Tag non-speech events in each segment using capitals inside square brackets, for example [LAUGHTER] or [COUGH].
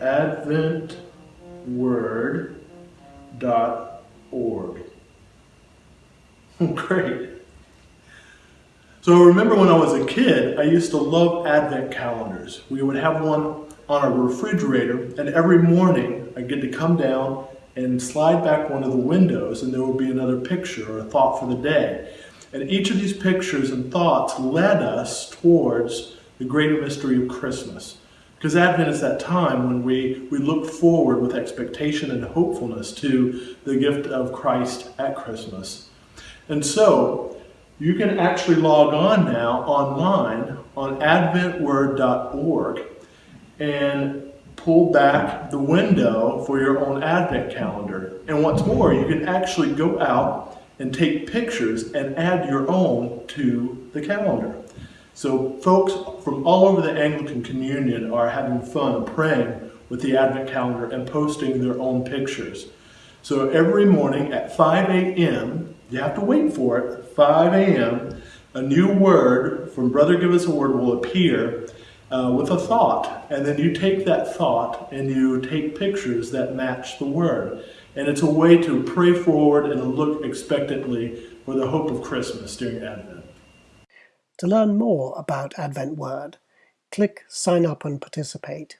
adventword.org. [LAUGHS] Great. So I remember when I was a kid, I used to love advent calendars. We would have one on our refrigerator, and every morning I'd get to come down and slide back one of the windows, and there would be another picture or a thought for the day. And each of these pictures and thoughts led us towards the greater mystery of Christmas. Because Advent is that time when we, we look forward with expectation and hopefulness to the gift of Christ at Christmas. And so, you can actually log on now online on adventword.org and pull back the window for your own Advent calendar. And what's more, you can actually go out and take pictures and add your own to the calendar. So folks from all over the Anglican Communion are having fun praying with the Advent calendar and posting their own pictures. So every morning at 5 a.m., you have to wait for it, 5 a.m., a new word from Brother Give Us a Word will appear uh, with a thought. And then you take that thought and you take pictures that match the word. And it's a way to pray forward and look expectantly for the hope of Christmas during Advent. To learn more about Advent Word, click Sign Up and Participate,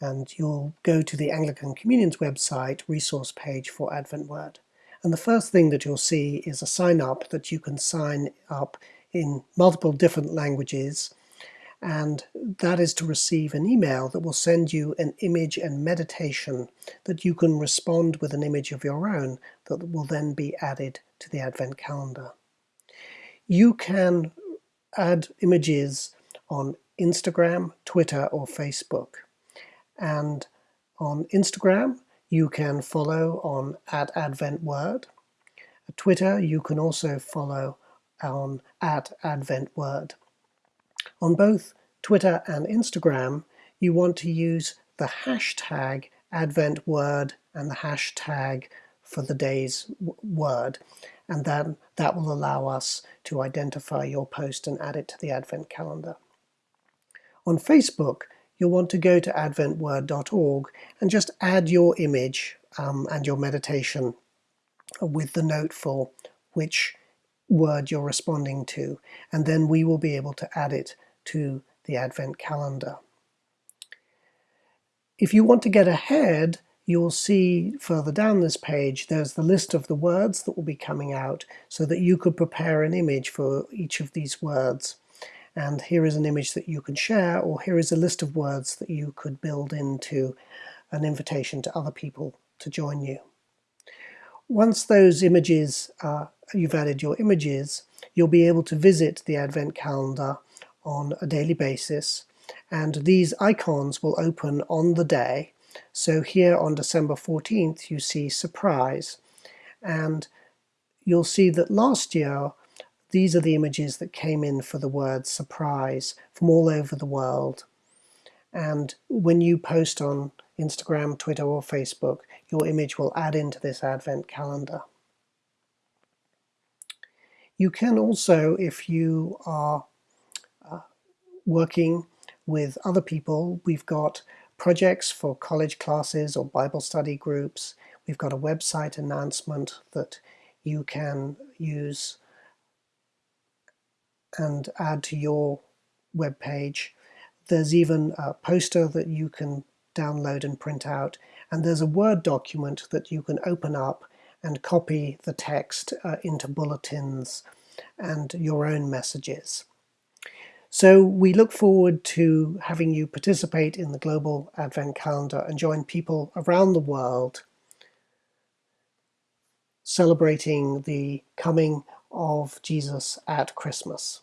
and you'll go to the Anglican Communion's website resource page for Advent Word. And the first thing that you'll see is a sign up that you can sign up in multiple different languages and that is to receive an email that will send you an image and meditation that you can respond with an image of your own that will then be added to the Advent calendar. You can add images on Instagram, Twitter or Facebook. And on Instagram, you can follow on at Advent Word. Twitter, you can also follow on at Advent Word. On both Twitter and Instagram, you want to use the hashtag Advent Word and the hashtag for the day's word and then that will allow us to identify your post and add it to the Advent calendar. On Facebook, you'll want to go to adventword.org and just add your image um, and your meditation with the note for which word you're responding to, and then we will be able to add it to the Advent calendar. If you want to get ahead you'll see further down this page there's the list of the words that will be coming out so that you could prepare an image for each of these words and here is an image that you can share or here is a list of words that you could build into an invitation to other people to join you. Once those images, uh, you've added your images, you'll be able to visit the Advent calendar on a daily basis. And these icons will open on the day. So here on December 14th you see surprise. And you'll see that last year these are the images that came in for the word surprise from all over the world. And when you post on Instagram, Twitter or Facebook your image will add into this advent calendar. You can also, if you are uh, working with other people, we've got projects for college classes or Bible study groups. We've got a website announcement that you can use and add to your web page. There's even a poster that you can download and print out and there's a Word document that you can open up and copy the text uh, into bulletins and your own messages. So we look forward to having you participate in the Global Advent Calendar and join people around the world celebrating the coming of Jesus at Christmas.